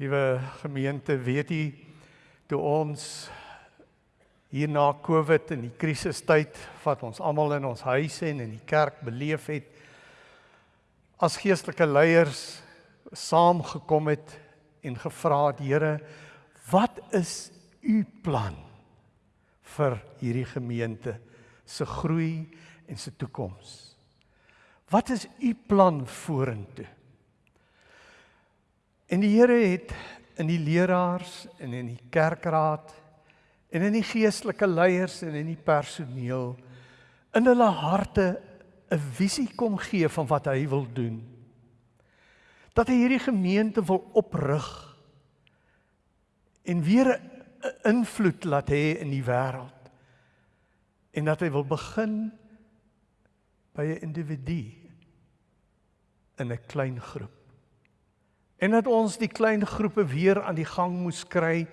Liewe gemeente, weet u toe ons hier na Covid in die krisistyd wat ons almal in ons huise en in die kerk beleef het as geestelike leiers saamgekom het en gevra het Here, wat is u plan vir hierdie gemeente se groei en se toekoms? Wat is u plan vorentoe? En die Here het in die leraars en in die kerkraad en in die geestelike leiers en in die personeel in hulle harte 'n visie kom gee van wat hy wil doen. Dat hy hierdie gemeente wil oprig en weer 'n invloed laat hê in die wêreld. En dat hy wil begin by 'n individu in 'n klein groep en dat ons die klein groepe weer aan die gang moes kry.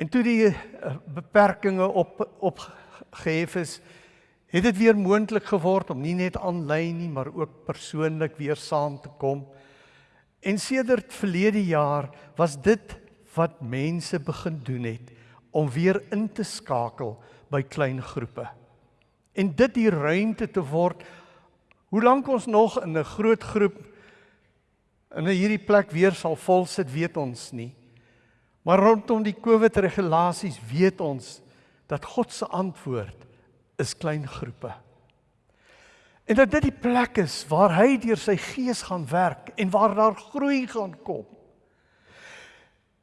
En toe die uh, beperkings op opgehef is, het dit weer moontlik geword om nie net aanlyn nie, maar ook persoonlik weer saam te kom. En sedert verlede jaar was dit wat mense begin doen het om weer in te skakel by klein groepe. En dit die ruimte te word hoe lank ons nog in 'n groot groep in hierdie plek weer sal vol sit, weet ons nie. Maar rondom die COVID regulasies weet ons dat God se antwoord is klein groepe. En dat dit die plek is waar hy deur sy gees gaan werk en waar daar groei gaan kom.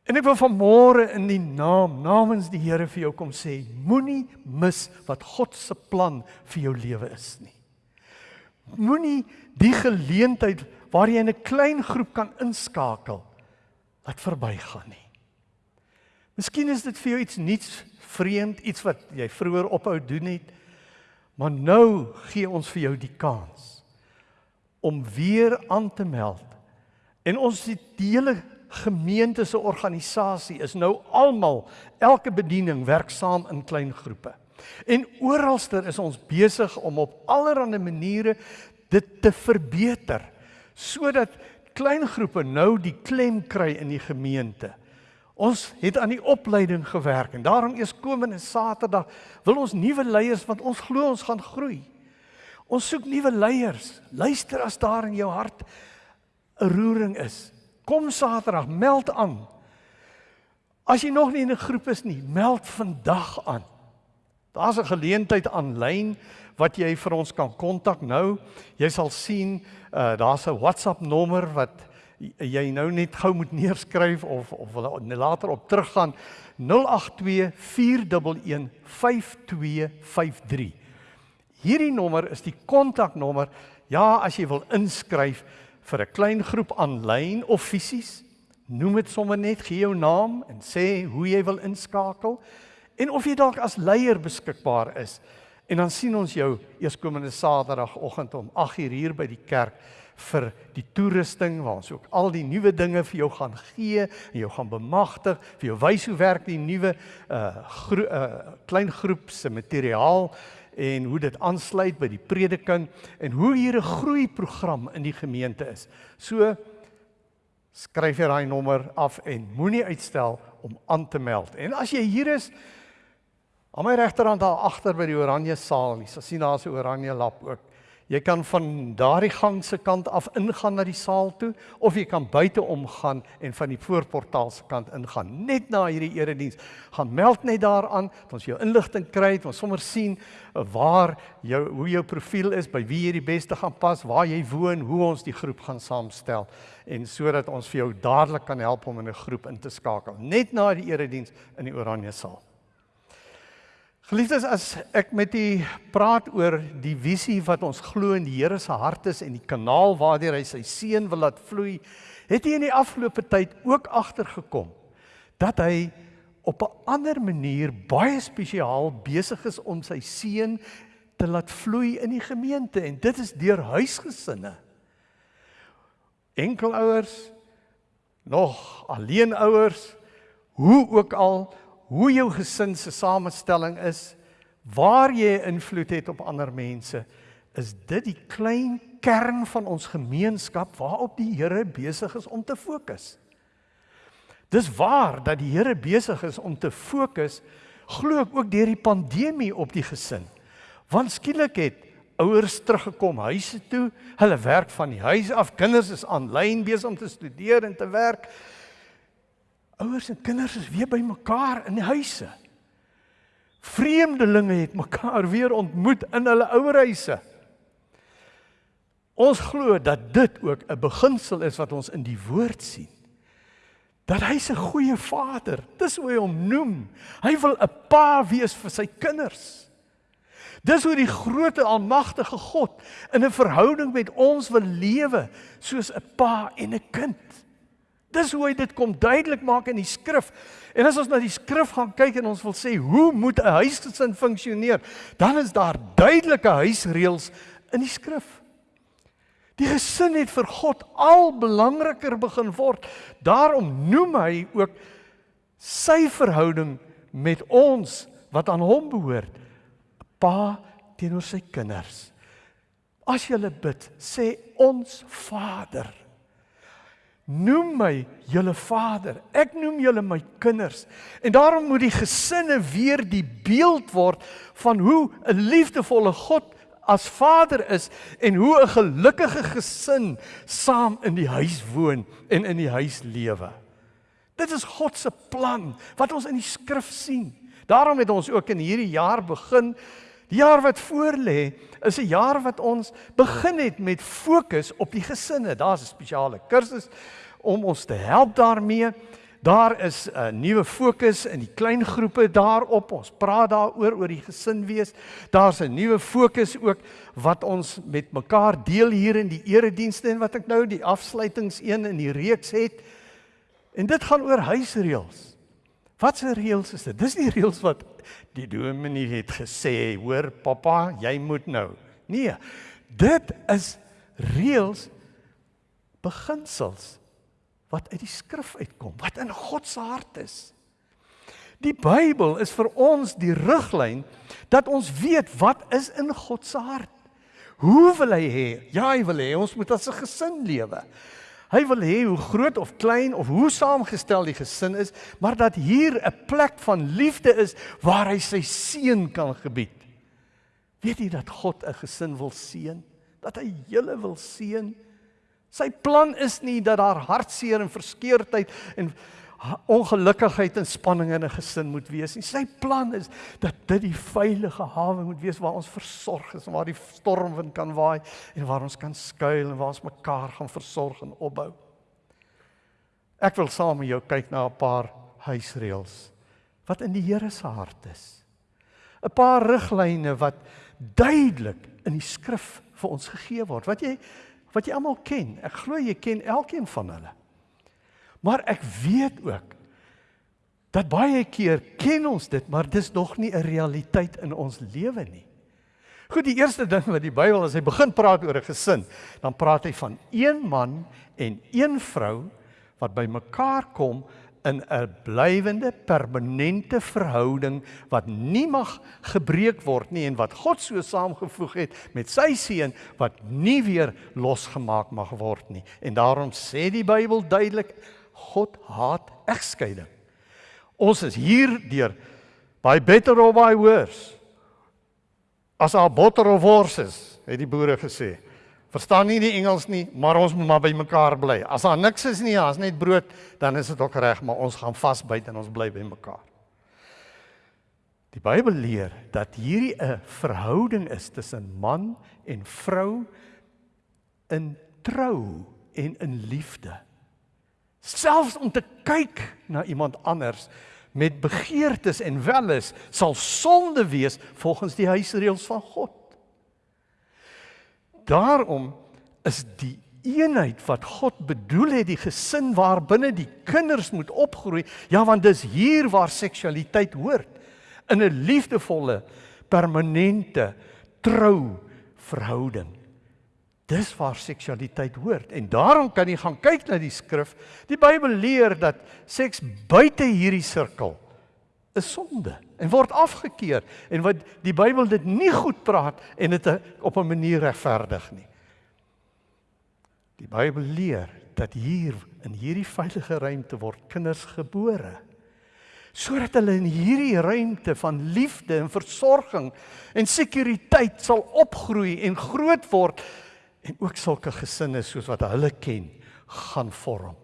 En ek wil vanmôre in die naam namens die Here vir jou kom sê, moenie mis wat God se plan vir jou lewe is nie. Moenie die geleentheid waar jy in 'n klein groep kan inskakel wat verbygaan nie. Miskien is dit vir jou iets nuuts, vreemd, iets wat jy vroeër ophou doen het. Maar nou gee ons vir jou die kans om weer aan te meld. En ons die hele gemeente se organisasie is nou almal elke bediening werk saam in klein groepe. En oralster is ons besig om op allerlei maniere dit te verbeter sodat klein groepe nou die klem kry in die gemeente. Ons het aan die opleiding gewerk en daarom eers komende Saterdag wil ons nuwe leiers want ons glo ons gaan groei. Ons soek nuwe leiers. Luister as daar in jou hart 'n roering is. Kom Saterdag, meld aan. As jy nog nie in 'n groep is nie, meld vandag aan. Daar's 'n geleentheid aanlyn wat jy vir ons kan kontak nou. Jy sal sien uh daar's 'n WhatsApp nommer wat jy nou net gou moet neerskryf of of later op teruggaan 0824115253. Hierdie nommer is die kontaknommer ja as jy wil inskryf vir 'n klein groep aanlyn of fisies. Noem dit sommer net gee jou naam en sê hoe jy wil inskakel en of jy dalk as leier beskikbaar is. En dan sien ons jou eerskomende Saterdagoggend om 8uur hier by die kerk vir die toerusting waar ons ook al die nuwe dinge vir jou gaan gee en jou gaan bemagtig, vir jou wys hoe werk die nuwe uh, gro uh klein groep se materiaal en hoe dit aansluit by die prediking en hoe hier 'n groeiprogram in die gemeente is. So skryf jy daai nommer af en moenie uitstel om aan te meld. En as jy hier is Aan my regterhand daar agter by die oranje saal, jy sien daar's 'n oranje lap ook. Jy kan van daardie gang se kant af ingaan na die saal toe of jy kan buite omgaan en van die voorportaal se kant ingaan. Net na hierdie erediens, gaan meld net daaraan, dat ons jou inligting kry, dat ons sommer sien uh, waar jou hoe jou profiel is, by wie jy die beste gaan pas, waar jy woon, hoe ons die groep gaan saamstel en sodat ons vir jou dadelik kan help om in 'n groep in te skakel. Net na die erediens in die oranje saal. Geliefdes, as ek met u praat oor die visie wat ons glo in die Here se hart is en die kanaal waardeur hy sy seun wil laat vloei, het hy in die afgelope tyd ook agtergekom dat hy op 'n ander manier baie spesiaal besig is om sy seun te laat vloei in die gemeente en dit is deur huisgesinne. Enkelouers, nog alleenouers, hoe ook al hoe jou gesin se samestelling is, waar jy invloed het op ander mense, is dit die klein kern van ons gemeenskap waarop die Here besig is om te fokus. Dis waar dat die Here besig is om te fokus glo ek ook deur die pandemie op die gesin. Want skielik het ouers teruggekom huise toe, hulle werk van die huis af, kinders is aanlyn besig om te studeer en te werk. Ouers en kinders is weer by mekaar in die huise. Vreemdelinge het mekaar weer ontmoet in hulle ouerhuise. Ons glo dat dit ook 'n beginsel is wat ons in die woord sien. Dat hy 'n goeie vader, dis hoe hy hom noem. Hy wil 'n pa wees vir sy kinders. Dis hoe die grootte almagtige God in 'n verhouding met ons wil lewe, soos 'n pa en 'n kind. Dis hoe hy dit kom duidelik maak in die skrif. En as ons na die skrif gaan kyk en ons wil sê hoe moet 'n huisgesin funksioneer, dan is daar duidelike huisreëls in die skrif. Die gesin het vir God al belangriker begin word. Daarom noem hy ook sy verhouding met ons wat aan hom behoort, pa teenoor sy kinders. As jy bid, sê ons Vader. Noem my julle Vader. Ek noem julle my kinders. En daarom moet die gesinne weer die beeld word van hoe 'n liefdevolle God as vader is en hoe 'n gelukkige gesin saam in die huis woon en in die huis lewe. Dit is God se plan wat ons in die skrif sien. Daarom het ons ook in hierdie jaar begin die jaar wat voorlê is 'n jaar wat ons begin het met fokus op die gesinne. Daar's 'n spesiale kursus om ons te help daarmee. Daar is 'n nuwe fokus in die klein groepe daarop. Ons praat daaroor oor die gesin wees. Daar's 'n nuwe fokus ook wat ons met mekaar deel hier in die eredienste en wat ek nou die afsluitings een in die reeks het. En dit gaan oor huisreëls. Wat se reëls is dit? Dis nie reëls wat die dominee het gesê, hoor pappa, jy moet nou. Nee. Dit is reëls beginsels wat uit die skrif uitkom, wat in God se hart is. Die Bybel is vir ons die riglyn dat ons weet wat is in God se hart. Hoe wil hy hê? Ja, hy wil hê ons moet as 'n gesin lewe. Hy wil hê hoe groot of klein of hoe saamgestel die gesin is, maar dat hier 'n plek van liefde is waar hy sy seën kan gebied. Weet jy dat God 'n gesin wil seën? Dat hy julle wil seën? Sy plan is nie dat daar hartseer en verskeurdheid en ongelukkigheid en spanning in 'n gesin moet wees nie. Sy plan is dat dit die veilige hawe moet wees waar ons versorg is waar die stormwind kan waai en waar ons kan skuil en waar ons mekaar gaan versorg en opbou. Ek wil saam met jou kyk na 'n paar huisreëls wat in die Here se hart is. 'n Paar riglyne wat duidelik in die skrif vir ons gegee word. Wat jy wat jy almal ken. Ek glo jy ken elkeen van hulle. Maar ek weet ook dat baie keer ken ons dit, maar dis nog nie 'n realiteit in ons lewe nie. Goed, die eerste ding wat die Bybel as hy begin praat oor 'n gesin, dan praat hy van een man en een vrou wat by mekaar kom in 'n blywende permanente verhouding wat nie mag gebreek word nie en wat God so saamgevoeg het met sy seun wat nie weer losgemaak mag word nie. En daarom sê die Bybel duidelik God haat egskeiding. Ons is hier deur by better or by worse. As our butter of horses, het die boere gesê verstaan nie die Engels nie, maar ons moet maar by mekaar bly. As daar niks is nie, as net brood, dan is dit ook reg, maar ons gaan vasbyt en ons bly by mekaar. Die Bybel leer dat hierdie 'n verhouding is tussen man en vrou in trou en in liefde. Selfs om te kyk na iemand anders met begeertes en welles sal sonde wees volgens die huisreëls van God. Daarom is die eenheid wat God bedoel het die gesin waarbinne die kinders moet opgroei ja want dis hier waar seksualiteit hoort in 'n liefdevolle permanente trou verhouding dis waar seksualiteit hoort en daarom kan jy gaan kyk na die skrif die Bybel leer dat seks buite hierdie sirkel is sonde en word afgekeur en wat die Bybel dit nie goed praat en dit op 'n manier regverdig nie. Die Bybel leer dat hier in hierdie veilige ruimte word kinders gebore sodat hulle in hierdie ruimte van liefde en versorging en sekuriteit sal opgroei en groot word en ook sulke gesinne soos wat hulle ken gaan vorm.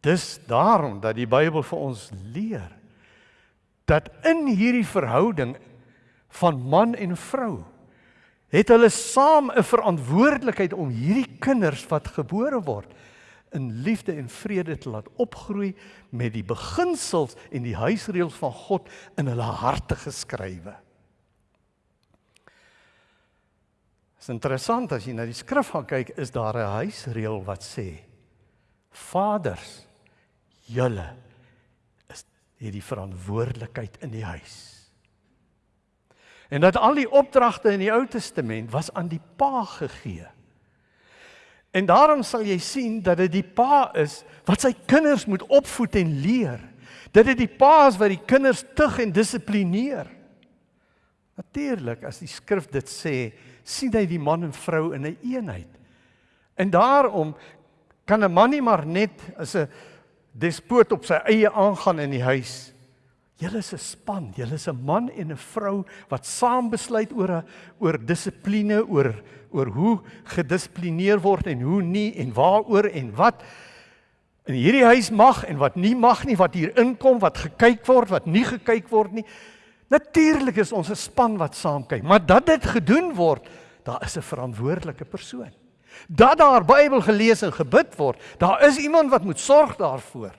Dis daarom dat die Bybel vir ons leer dat in hierdie verhouding van man en vrou het hulle saam 'n verantwoordelikheid om hierdie kinders wat gebore word in liefde en vrede te laat opgroei met die beginsels en die huisreëls van God in hulle harte geskrywe. Dit is interessant as jy na die skrif gaan kyk, is daar 'n huisreël wat sê: Vaders, julle is het die verantwoordelikheid in die huis. En dat al die opdragte in die Ou Testament was aan die pa gegee. En daarom sal jy sien dat dit die pa is wat sy kinders moet opvoed en leer. Dat dit die pa is wat die kinders tug en dissiplineer. Natuurlik as die skrif dit sê, sien hy die man en vrou in 'n een eenheid. En daarom kan 'n man nie maar net as 'n despoot op sy eie aangaan in die huis. Julle is 'n span, julle is 'n man en 'n vrou wat saam besluit oor 'n oor dissipline, oor oor hoe gedissiplineer word en hoe nie en waaroor en wat in hierdie huis mag en wat nie mag nie, wat hier inkom, wat gekyk word, wat nie gekyk word nie. Natuurlik is ons 'n span wat saam kyk, maar dat dit gedoen word, daar is 'n verantwoordelike persoon. Dat daar Bybel gelees en gebid word, daar is iemand wat moet sorg daarvoor.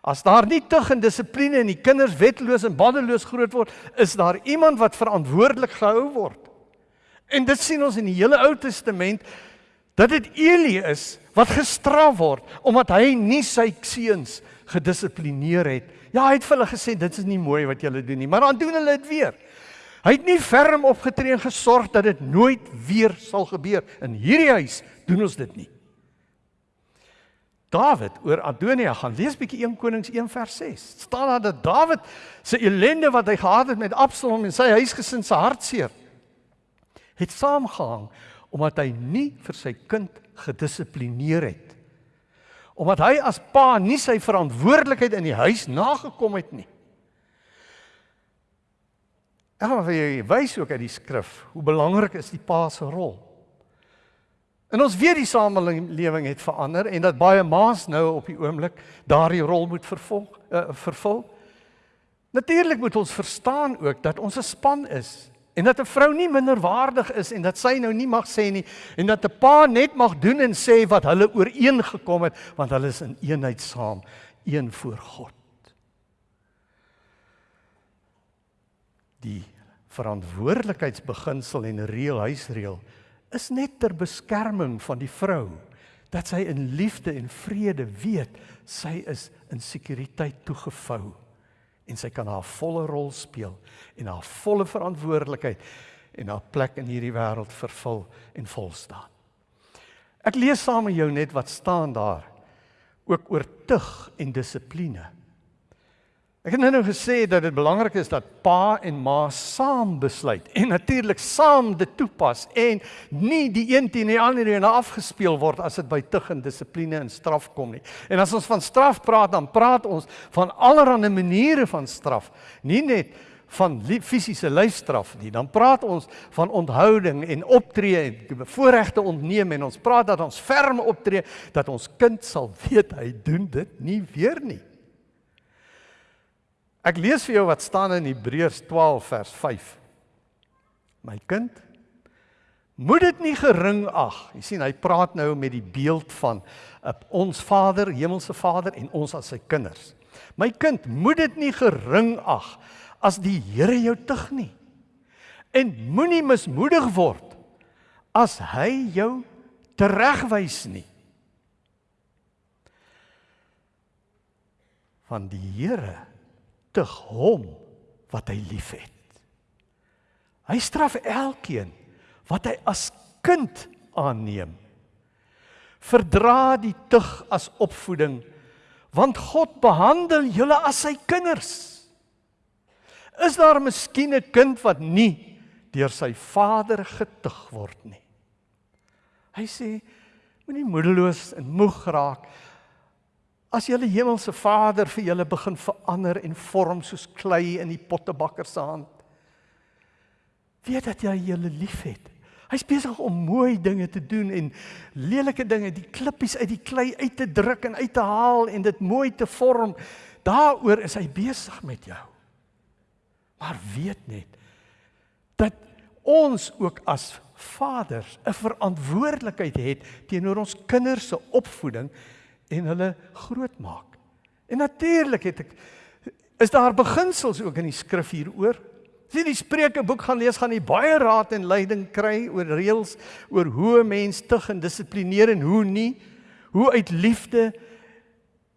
As daar nie tug en dissipline en die kinders wetloos en baddeloos groot word, is daar iemand wat verantwoordelik gehou word. En dit sien ons in die hele Ou Testament dat dit Eli is wat gestraf word omdat hy nie sy seuns gedissiplineer het. Ja, hy het vir hulle gesê dit is nie mooi wat julle doen nie, maar dan doen hulle dit weer. Hy het nie ferm opgetree en gesorg dat dit nooit weer sal gebeur. In hierdie huis doen ons dit nie. Dawid oor Adonia gaan lees bietjie 1 Konings 1 vers 6. Staan daar dat Dawid se ellende wat hy gehad het met Absalom en sy huisgesin se hartseer het saamgehang omdat hy nie vir sy kind gedissiplineer het. Omdat hy as pa nie sy verantwoordelikheid in die huis nagekom het nie. Ek gaan vir julle wys ook uit die skrif hoe belangrik is die pa se rol. En ons weet die samelewing het verander en dat baie ma's nou op die oomblik daardie rol moet vervolg uh, vervul. Natuurlik moet ons verstaan ook dat ons 'n span is en dat 'n vrou nie minderwaardig is en dat sy nou nie mag sê nie en dat 'n pa net mag doen en sê wat hulle ooreengekom het want hulle is in eenheid saam, een voor God. Die verantwoordelikheidsbeginsel en reël huisreël is net ter beskerming van die vrou dat sy in liefde en vrede weet sy is in sekuriteit toegevou en sy kan haar volle rol speel en haar volle verantwoordelikheid en haar plek in hierdie wêreld vervul en vol staan. Ek lees saam met jou net wat staan daar ook oor tug en dissipline. Ek het nou gesê dat dit belangrik is dat pa en ma saam besluit en natuurlik saam dit toepas en nie die een teen die ander en afgespeel word as dit by tug en dissipline en straf kom nie. En as ons van straf praat, dan praat ons van allerlei maniere van straf, nie net van fisiese lyfstraf nie. Dan praat ons van onthouding en optree en voorregte ontneem en ons praat dat ons ferm optree dat ons kind sal weet hy doen dit nie weer nie. Ek lees vir jou wat staan in Hebreërs 12 vers 5. My kind, moet dit nie gering ag. Jy sien, hy praat nou met die beeld van uh, ons Vader, hemelse Vader en ons as sy kinders. My kind, moet dit nie gering ag as die Here jou tug nie. En moenie mismoedig word as hy jou teregwys nie. Van die Here tug hom wat hy liefhet. Hy straf elkeen wat hy as kind aanneem. Verdra die tug as opvoeding want God behandel julle as sy kinders. Is daar miskien 'n kind wat nie deur sy vader getug word nie? Hy sê Moenie moedeloos en moeg raak as julle hemelse Vader vir julle begin verander en vorm soos klei in die pottebakker se hand. Weet dat jy julle liefhet. Hy's besig om mooi dinge te doen en lelike dinge, die klippies uit die klei uit te druk en uit te haal en dit mooi te vorm. Daaroor is hy besig met jou. Maar weet net dat ons ook as vaders 'n verantwoordelikheid het teenoor ons kinders se opvoeding en hulle grootmaak. En natuurlik het ek is daar beginsels ook in die skrif hieroor. As jy die Spreukeboek gaan lees, gaan jy baie raad en leiding kry oor reëls oor hoe 'n mens tug en dissiplineer en hoe nie. Hoe uit liefde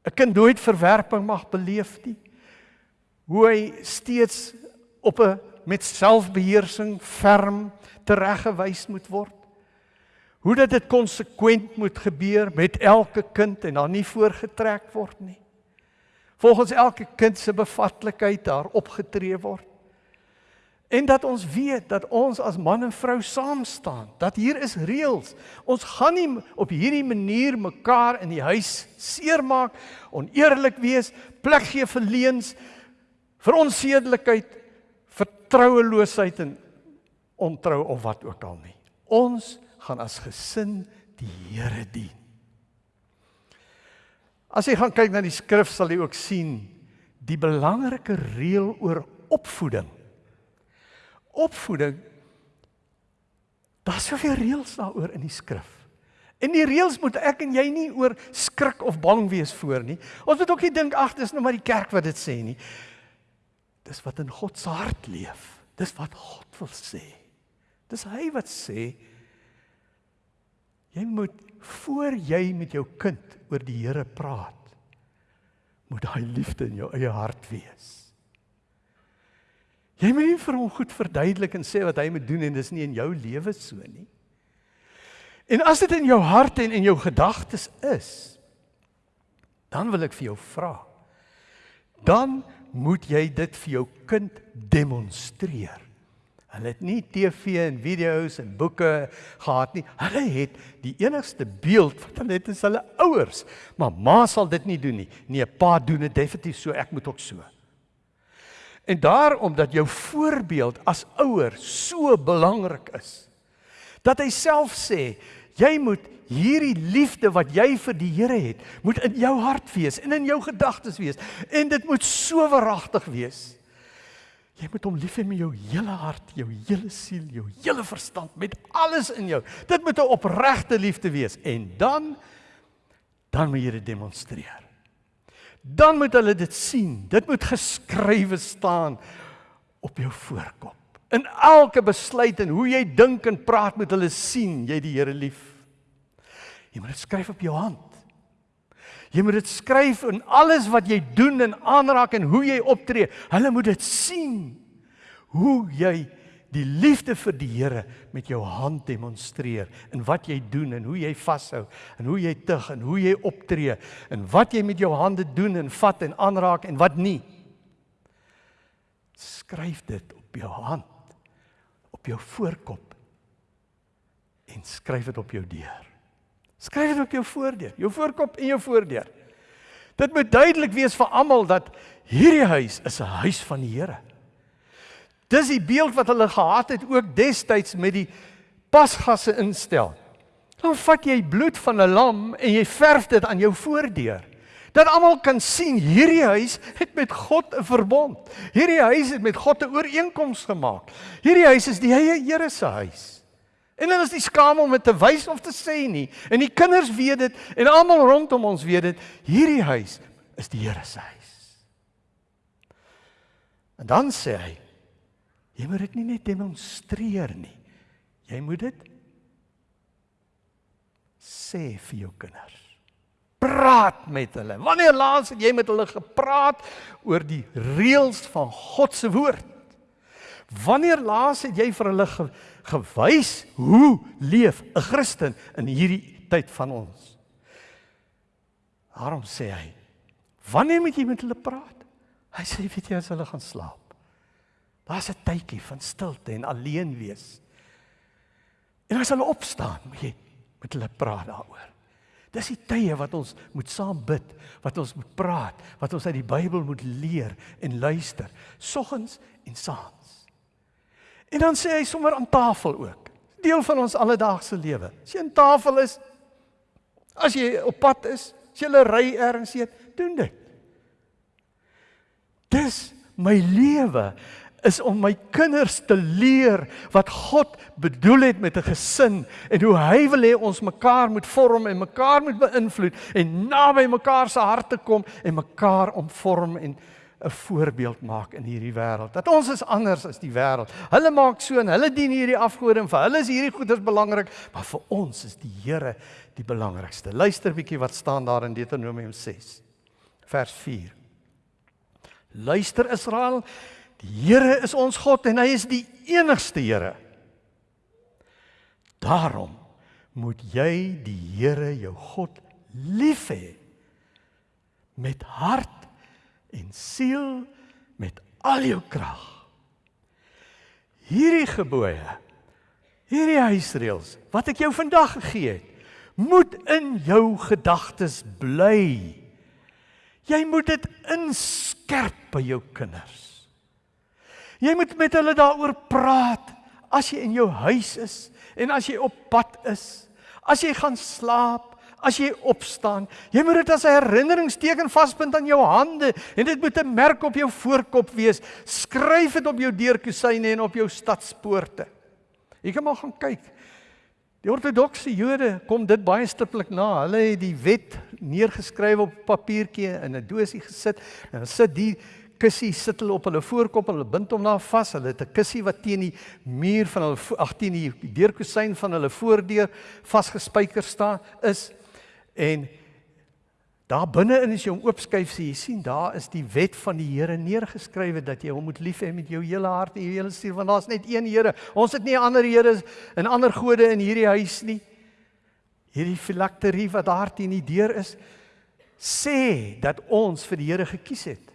'n kind nooit verwerping mag beleef nie. Hoe hy steeds op 'n met selfbeheersing ferm tereggewys moet word. Hoe dat dit konsekwent moet gebeur met elke kind en dan nie voorgetrek word nie. Volgens elke kind se bevatlikheid daar opgetree word. En dat ons weet dat ons as man en vrou saam staan, dat hier is reëls. Ons gaan nie op hierdie manier mekaar in die huis seermaak, oneerlik wees, plek gee vir leuns, vir onsedelikheid, vertroueloosheid en ontrou of wat ook al nie. Ons gaan as gesin die Here dien. As jy gaan kyk na die skrif sal jy ook sien die belangrike reël oor opvoeding. Opvoeding Daar's soveel reëls daaroor in die skrif. En die reëls moet ek en jy nie oor skrik of bang wees voor nie. Ons moet ook nie dink ag dis nou maar die kerk wat dit sê nie. Dis wat in God se hart leef. Dis wat God wil sê. Dis hy wat sê Jy moet voor jy met jou kind oor die Here praat, moet daai liefde in jou eie hart wees. Jy moet nie vir hom goed verduidelik en sê wat hy moet doen en dis nie in jou lewe so nie. En as dit in jou hart en in jou gedagtes is, dan wil ek vir jou vra. Dan moet jy dit vir jou kind demonstreer. Hulle het nie TV en video's en boeke gehad nie. Hulle het die enigste beeld wat hulle het is hulle ouers. Maar ma sal dit nie doen nie. Nee, pa doen dit definitief so, ek moet ook so. En daarom dat jou voorbeeld as ouer so belangrik is. Dat hy self sê, jy moet hierdie liefde wat jy vir die Here het, moet in jou hart wees en in jou gedagtes wees en dit moet so waaragtig wees. Jy moet hom lief hê met jou hele hart, jou hele siel, jou hele verstand, met alles in jou. Dit moet 'n opregte liefde wees en dan dan moet jy dit demonstreer. Dan moet hulle dit sien. Dit moet geskrywe staan op jou voorkop. In elke besluit en hoe jy dink en praat moet hulle sien jy die Here lief. Jy moet dit skryf op jou hand. Jy moet dit skryf in alles wat jy doen en aanraak en hoe jy optree. Hulle moet dit sien. Hoe jy die liefde vir die Here met jou hand demonstreer in wat jy doen en hoe jy vashou en hoe jy tug en hoe jy optree en wat jy met jou hande doen en vat en aanraak en wat nie. Skryf dit op jou hand op jou voorkop en skryf dit op jou deur. Skryf dit op jou voordeur, jou voorkop en jou voordeur. Dit moet duidelik wees vir almal dat hierdie huis is 'n huis van die Here. Dis die beeld wat hulle gehad het ook destyds met die pasgasse instel. Dan vat jy bloed van 'n lam en jy verf dit aan jou voordeur. Dat almal kan sien hierdie huis het met God 'n verbond. Hierdie huis het met God 'n ooreenkoms gemaak. Hierdie huis is die Here se huis. En hulle is nie skaam om dit te wys of te sê nie. En die kinders weet dit en almal rondom ons weet dit. Hierdie huis is die Here se huis. En dan sê hy: Jy moet dit nie net demonstreer nie. Jy moet dit sê vir jou kinders. Praat met hulle. Wanneer laas het jy met hulle gepraat oor die reëls van God se woord? Wanneer laas het jy vir hulle ge, gewys hoe leef 'n Christen in hierdie tyd van ons? Daarom sê hy, wanneer moet jy met hulle praat? Hy sê weet jy as hulle gaan slaap. Daar's 'n tydjie van stilte en alleen wees. En as hulle opstaan, moet jy met hulle praat daaroor. Dis die tye wat ons moet saam bid, wat ons moet praat, wat ons uit die Bybel moet leer en luister, soggens en saans. En dan sê hy sommer aan tafel ook. Deel van ons alledaagse lewe. As jy aan tafel is, as jy op pad is, as jy ry ergens eet, doen dit. Dis my lewe is om my kinders te leer wat God bedoel het met 'n gesin en hoe hy wil hê ons mekaar moet vorm en mekaar moet beïnvloed en naby mekaar se harte kom en mekaar omvorm en 'n voorbeeld maak in hierdie wêreld. Dat ons is anders as die wêreld. Hulle maak so en hulle dien hierdie afgode en vir hulle is hierdie goeders belangrik, maar vir ons is die Here die belangrikste. Luister bietjie wat staan daar in Deuteronomium 6 vers 4. Luister Israel, Die Here is ons God en hy is die enigste Here. Daarom moet jy die Here jou God lief hê met hart en siel met al jou krag. Hierdie gebooie, hierdie huisreëls wat ek jou vandag gegee het, moet in jou gedagtes bly. Jy moet dit inskerp by jou kinders. Jy moet met hulle daaroor praat as jy in jou huis is en as jy op pad is. As jy gaan slaap, as jy opstaan, jy moet dit as 'n herinneringsteken vaspunt aan jou hande en dit moet 'n merk op jou voorkop wees. Skryf dit op jou deurkusyne en op jou stadspoorte. Jy kan maar gaan kyk. Die ortodokse Jode kom dit baie stiptelik na. Hulle het die wet neergeskryf op papiertjie in 'n dosie gesit en hulle sit die kussie sit hulle op hulle voorkop hulle bind hom daar vas. Hulle het 'n kussie wat teen die muur van hulle ag teen die deurkusyn van hulle voordeur vasgespijker staan is. En daar binne in as jy hom oopskuif, sien jy sien daar is die wet van die Here neergeskrywe dat jy hom moet lief hê met jou hele hart en jou hele siel want daar's net een Here. Ons het nie ander Here en ander gode in hierdie huis nie. Hierdie filakterie wat daar teen die deur is sê dat ons vir die Here gekies het.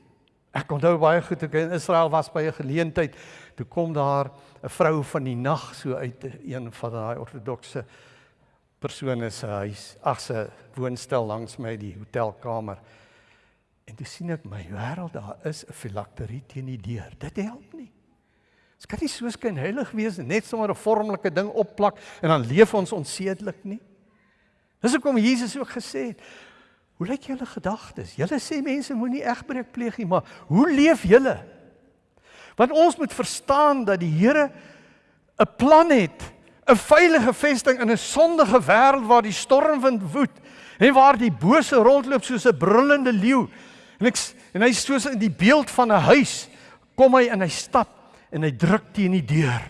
Ek onthou baie goed ek in Israel was by 'n geleentheid, toe kom daar 'n vrou van die nag so uit een van daai ortodokse persone se huis, ag se woonstel langs my die hotelkamer. En toe sien ek my wêreld daar is 'n filakterie teen die deur. Dit help nie. Dit kan nie so skyn heilig wees net sommer 'n vormelike ding opplak en dan leef ons onsedelik nie. Dis hoekom Jesus ook gesê het, Hoe lyk julle gedagtes? Julle sê mense moenie egbreek pleeg nie, maar hoe leef julle? Want ons moet verstaan dat die Here 'n plan het, 'n veilige vesting in 'n sondige wêreld waar die stormwind woed en waar die bose rondloop soos 'n brullende leeu. En ek en hy soos in die beeld van 'n huis kom hy en hy stap en hy druk teen die deur.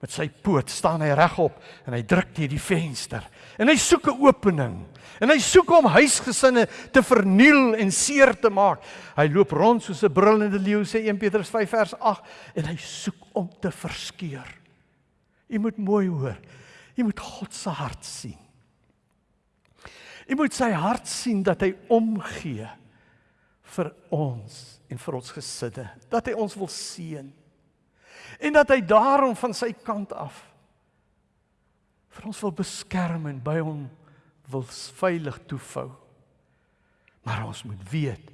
Met sy poot staan hy regop en hy druk teen die venster en hy soek 'n opening. En hy soek om huisgesinne te verniel en seer te maak. Hy loop rond soos 'n brullende leeu sê 1 Petrus 5 vers 8 en hy soek om te verskeur. Jy moet mooi hoor. Jy moet God se hart sien. Jy moet sy hart sien dat hy omgee vir ons en vir ons gesinne, dat hy ons wil seën. En dat hy daarom van sy kant af vir ons wil beskerm en by hom wil veilig toefou. Maar ons moet weet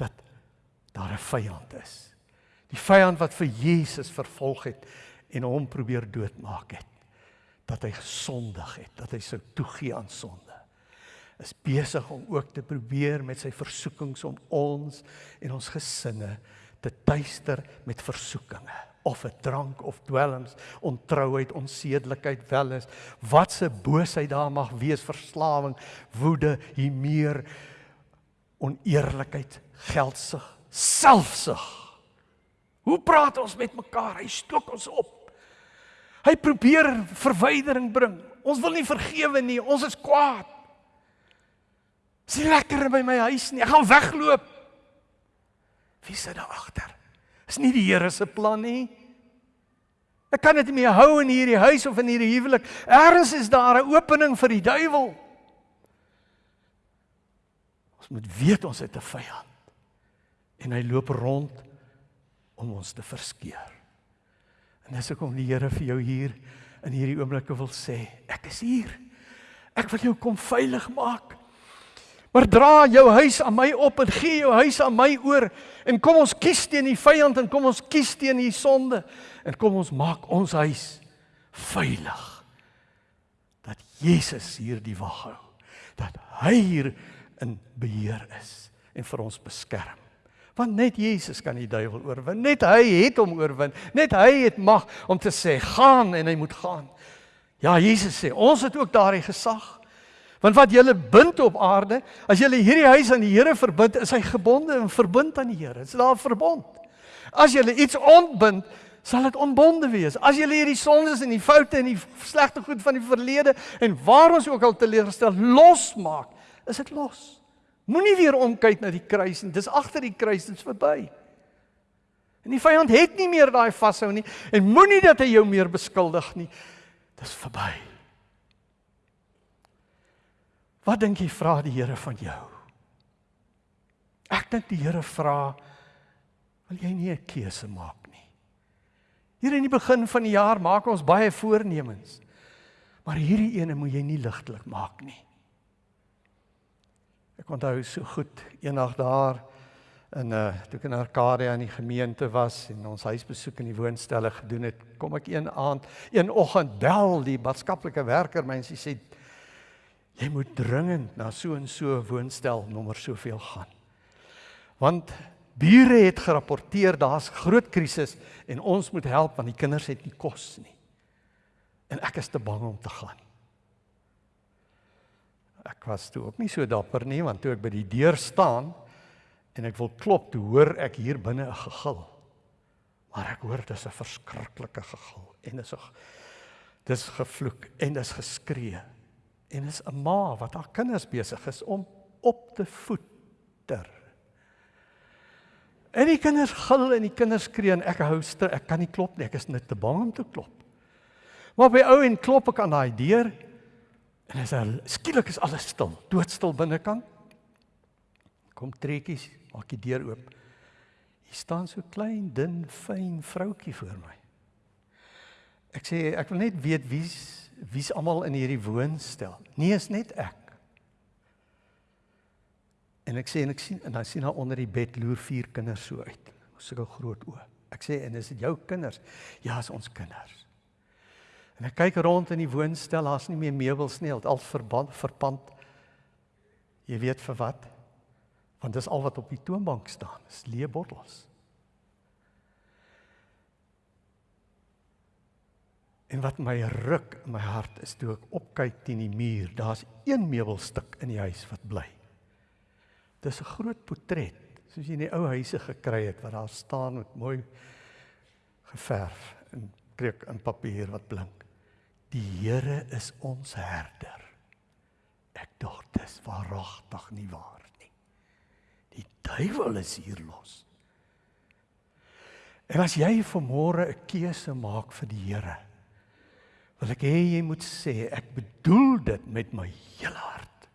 dat daar 'n vyand is. Die vyand wat vir Jesus vervolg het en hom probeer doodmaak het. Dat hy gesondig het, dat hy sou toegee aan sonde. Is besig om ook te probeer met sy versoekings om ons en ons gesinne te tuister met versoekinge of 'n drank of dwelms, ontrouheid, onsedelikheid wel is, wat se boosheid daar mag wees, verslawing, woede, hier meer oneerlikheid, geldsug, selfsug. Hoe praat ons met mekaar? Hy stook ons op. Hy probeer verwydering bring. Ons wil nie vergewe nie. Ons is kwaad. Dis nie lekker by my huis nie. Ek gaan wegloop. Wie sit daar agter? Is nie die Here se plan nie. Ek kan dit nie meer hou in hierdie huis of in hierdie huwelik. Ergens is daar 'n opening vir die duiwel. Ons moet weet ons het 'n vyand. En hy loop rond om ons te verskeur. En dis hoekom die Here vir jou hier in hierdie oomblikke wil sê, ek is hier. Ek wil jou kom veilig maak. Maar dra jou huis aan my op en gee jou huis aan my oor en kom ons kies teen die vyand en kom ons kies teen die sonde en kom ons maak ons huis veilig. Dat Jesus hier die wag hou. Dat hy hier in beheer is en vir ons beskerm. Want net Jesus kan die duiwel oorwin. Net hy het hom oorwin. Net hy het mag om te sê gaan en hy moet gaan. Ja, Jesus sê, ons het ook daardie gesag. Want wat jy bind op aarde, as jy hierdie huis aan die Here verbind, is hy gebonde en verbind aan die Here. Dit is daar verbond. As jy iets ontbind, sal dit onbonde wees. As jy hierdie sondes en die foute en die slegte goed van die verlede en waar ons ook al teleurgestel losmaak, is dit los. Moenie weer omkyk na die kruis nie. Dis agter die kruis, dit's verby. En die vyand het nie meer daai vashou nie en moenie dat hy jou meer beskuldig nie. Dis verby. Wat dink jy vra die Here van jou? Ek dink die Here vra wil jy nie 'n keuse maak nie. Hier in die begin van die jaar maak ons baie voornemens. Maar hierdie ene moet jy nie ligtelik maak nie. Ek onthou so goed eendag daar in 'n uh, eh, toe ek in Arcadia in die gemeente was en ons huisbesoek in die woonstelle gedoen het, kom ek een aand, een oggend bel die maatskaplike werker my en sy sê jy moet dringend na so en so woonstel nommer soveel gaan. Want bure het gerapporteer daar's groot krisis en ons moet help want die kinders het nie kos nie. En ek is te bang om te gaan ek was toe ook nie so dapper nie want toe ek by die deur staan en ek wil klop, toe hoor ek hier binne 'n gegil. Maar ek hoor dis 'n verskriklike gegil en dis 'n dis gevloek en dis geskree. En dis 'n ma wat haar kinders besig is om op te voeter. En die kinders gil en die kinders skree en ek hou stil, ek kan nie klop nie, ek is net te bang om te klop. Maar by ou en klop ek aan daai deur En as hy skielik is alles stil, doodstil binnekant. Kom trekkies, maak die deur oop. Hier staan so klein, dun, fyn vroutjie voor my. Ek sê ek wil net weet wie's wie's almal in hierdie woonstel. Nee, is net ek. En ek sê en ek sien en dan sien daar onder die bed loer vier kinders so uit. Sulke groot oë. Ek sê en is dit jou kinders? Ja, is ons kinders. En ek kyk rond in die woonstel, daar's nie meer meubels nie, dit al verband verpand. Jy weet vir wat? Want dis al wat op die toonbank staan, is leë bottels. En wat my ruk in my hart is toe ek opkyk teen die muur, daar's een meubelstuk in die huis wat bly. Dis 'n groot portret, soos jy in die ou huise gekry het wat daar staan met mooi geverf en kreek in papier wat blink. Die Here is ons herder. Ek dink dis waaragtig nie waar nie. Die duiwel is hier los. En as jy vanmôre 'n keuse maak vir die Here, wil ek hê jy moet sê ek bedoel dit met my hele hart.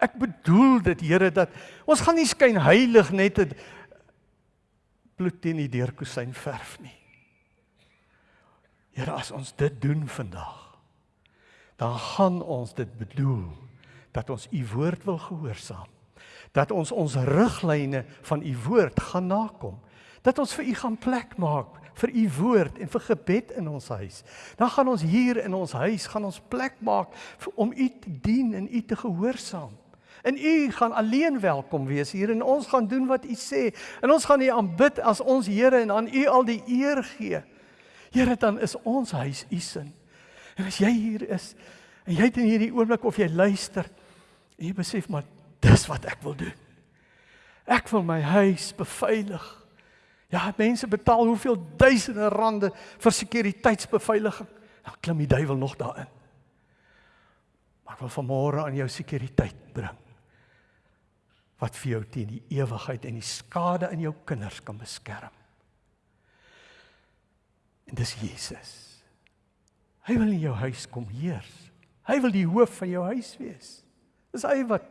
Ek bedoel dit Here dat ons gaan nie skyn heilig net 'n bloed teen die deurkusyn verf nie. Here as ons dit doen vandag dan gaan ons dit bedoel dat ons u woord wil gehoorsaam dat ons ons riglyne van u woord gaan nakom dat ons vir u gaan plek maak vir u woord en vir gebed in ons huis. Dan gaan ons hier in ons huis gaan ons plek maak vir, om u te dien en u te gehoorsaam. En u gaan alleen welkom wees hier en ons gaan doen wat u sê. En ons gaan u aanbid as ons Here en aan u al die eer gee Here dan is ons huis u sin. En as jy hier is en jy het in hierdie oomblik of jy luister en jy besef maar dis wat ek wil doen. Ek wil my huis beveilig. Ja, mense betaal hoeveel duisende rande vir sekuriteitsbeveiliging. Dan klim die duiwel nog daarin. Maar ek wil vanmôre aan jou sekuriteit bring. Wat vir jou teen die ewigheid en die skade in jou kinders kan beskerm. En dis Jesus. Hy wil in jou huis kom heers. Hy wil die hoof van jou huis wees. Dis hy wat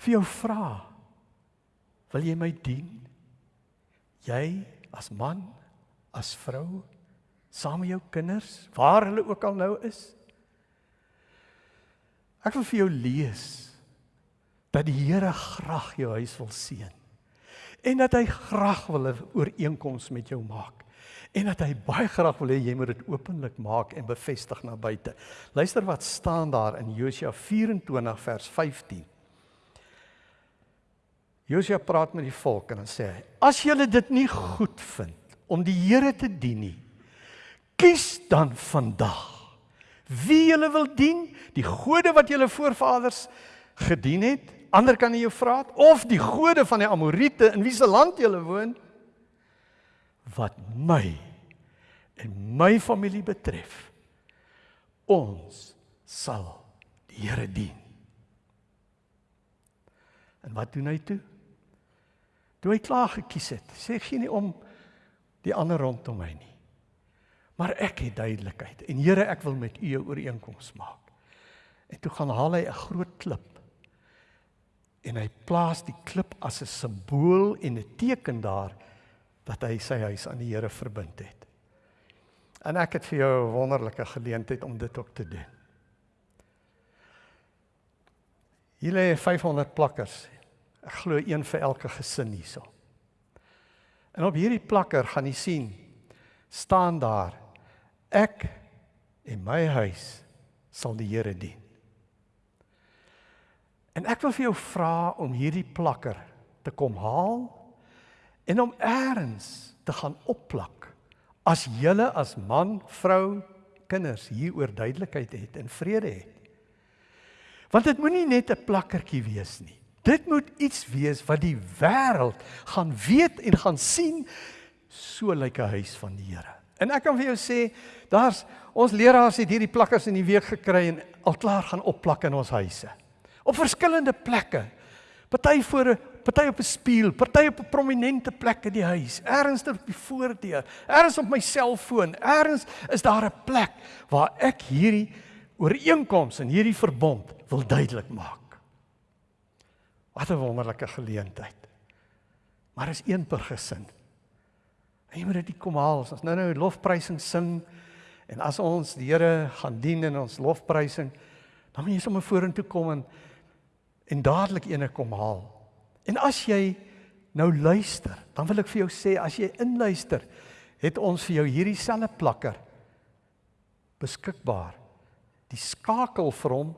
vir jou vra. Wil jy my dien? Jy as man, as vrou, saam met jou kinders, waar hulle ook al nou is. Ek wil vir jou lees dat die Here graag jou huis wil seën en dat hy graag wil 'n ooreenkoms met jou maak en dat hy baie graag wil hê jy moet dit openlik maak en bevestig na buite. Luister wat staan daar in Josua 24 vers 15. Josua praat met die volk en dan sê hy: "As julle dit nie goed vind om die Here te dien nie, kies dan vandag wie julle wil dien, die gode wat julle voorvaders gedien het, ander kan jy jou vra of die gode van die Amorite in wie se land jy woon wat my en my familie betref ons sal die Here dien. En wat doen hy toe? Toe hy klaar gekies het sê gee nie om die ander rondom my nie maar ek het duidelikheid. En Here ek wil met u 'n ooreenkoms maak. En toe gaan haal hy 'n groot klip en hy plaas die klip as 'n simbool en 'n teken daar dat hy sy huis aan die Here verbind het. En ek het vir jou 'n wonderlike geleentheid om dit ook te doen. Hier lê 500 plakkers. Ek glo een vir elke gesin hierso. En op hierdie plakker gaan jy sien staan daar ek en my huis sal die Here dien. En ek wil vir jou vra om hierdie plakker te kom haal en om eers te gaan opplak. As julle as man, vrou, kinders hieroor duidelikheid het en vrede het. Want dit moenie net 'n plakkertjie wees nie. Dit moet iets wees wat die wêreld gaan weet en gaan sien so lyk 'n huis van die Here. En ek kan vir jou sê, daar's ons leraars het hierdie plakkers in die week gekry en al klaar gaan opplak in ons huise op verskillende plekke. Party voor 'n party op 'n spieël, party op 'n prominente plek in die huis, ergens op die voordeur, ergens op my selfoon, ergens is daar 'n plek waar ek hierdie ooreenkoms en hierdie verbond wil duidelik maak. Wat 'n wonderlike geleentheid. Maar is een per gesin. En jy moet dit kom haal. Ons nou nou lofprysing sing en as ons die Here gaan dien in ons lofprysing, dan moet jy sommer vorentoe kom en en dadelik ene kom haal. En as jy nou luister, dan wil ek vir jou sê as jy inluister, het ons vir jou hierdie selfe plakker beskikbaar. Die skakel vir hom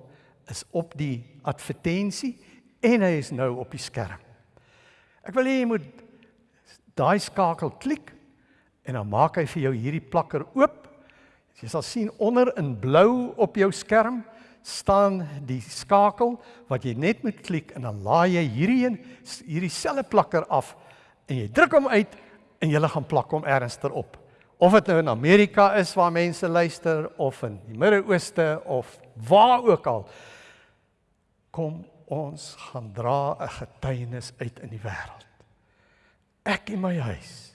is op die advertensie en hy is nou op die skerm. Ek wil hê jy moet daai skakel klik en dan maak hy vir jou hierdie plakker oop. Jy sal sien onder in blou op jou skerm staan die skakel wat jy net moet klik en dan laai jy hierdie een hierdie selfe plakker af en jy druk hom uit en jy gaan plak hom ergens terop. Of dit nou in Amerika is waar mense luister of in die Midde-Ooste of waar ook al. Kom ons gaan dra 'n getuienis uit in die wêreld. Ek en my huis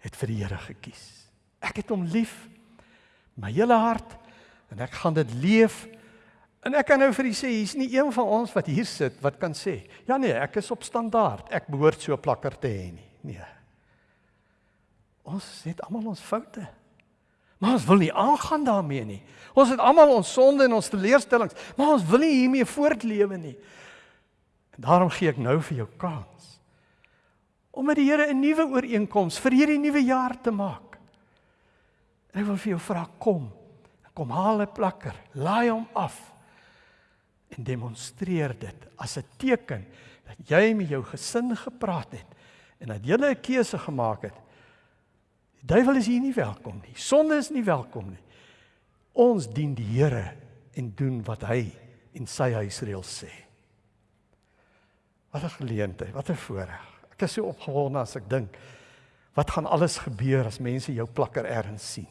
het vir die Here gekies. Ek het hom lief my hele hart en ek gaan dit leef En ek kan nou vir u sê, hier's nie een van ons wat hier sit wat kan sê, ja nee, ek is op standaard. Ek behoort so 'n plakker te hê nie. Nee. Ons het almal ons foute. Maar ons wil nie aangaan daarmee nie. Ons het almal ons sonde en ons teleurstellings, maar ons wil nie hiermee voortlewe nie. En daarom gee ek nou vir jou kans om met die Here 'n nuwe ooreenkoms vir hierdie nuwe jaar te maak. En ek wil vir jou vra kom. Kom haal 'n plakker, laai hom af en demonstreer dit as 'n teken dat jy met jou gesin gepraat het en dat jy 'n keuse gemaak het. Die duiwel is hier nie welkom nie. Sonde is nie welkom nie. Ons dien die Here en doen wat hy in sy huisreël sê. Wat 'n geleentheid, wat 'n voorreg. Ek is so opgewonde as ek dink wat gaan alles gebeur as mense jou plakker ergens sien.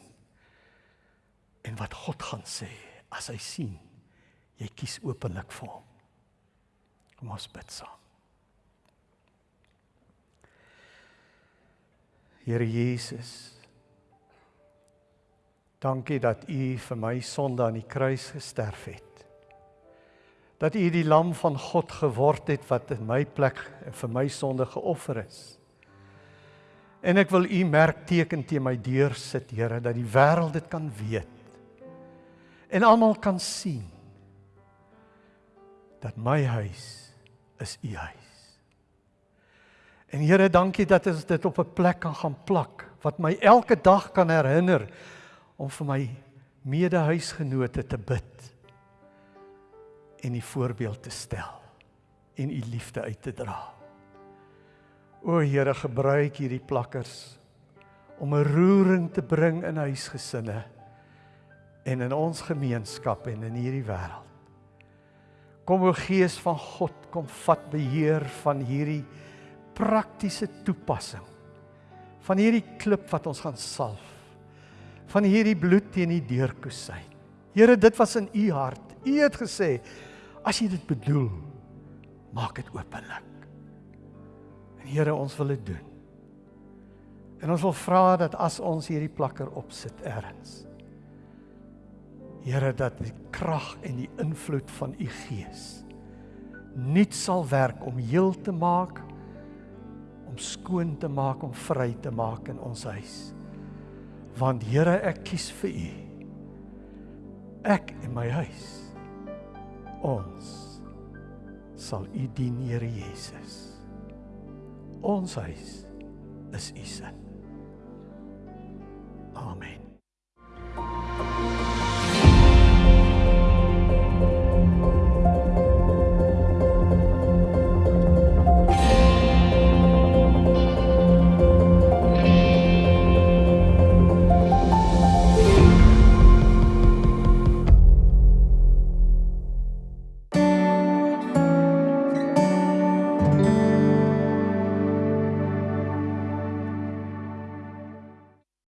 En wat God gaan sê as hy sien jy kies openlik vir hom. Kom ons bid saam. Here Jesus. Dankie dat U vir my sonde aan die kruis gesterf het. Dat U die lam van God geword het wat in my plek vir my sonde geoffer is. En ek wil U merkteken teen my deur sit, Here, dat die wêreld dit kan weet. En almal kan sien dat my huis is u huis. En Here, dankie dat ons dit op 'n plek kan gaan plak wat my elke dag kan herinner om vir my medehuisgenote te bid en die voorbeeld te stel en u liefde uit te dra. O Here, gebruik hierdie plakkers om 'n roering te bring in huisgesinne en in ons gemeenskap en in hierdie wêreld. Kom o Gees van God, kom vat beheer van hierdie praktiese toepassing van hierdie klip wat ons gaan salf van hierdie bloed teen die deurkusyn. Here, dit was in u hart. U het gesê as jy dit bedoel, maak dit openlik. En Here, ons wil dit doen. En ons wil vra dat as ons hierdie plakker opsit eers Here dat die krag en die invloed van u Gees nuut sal werk om heel te maak, om skoon te maak, om vry te maak in ons huis. Want Here, ek kies vir u. Ek en my huis. Ons sal u dien, Here Jesus. Ons huis is u sin. Amen.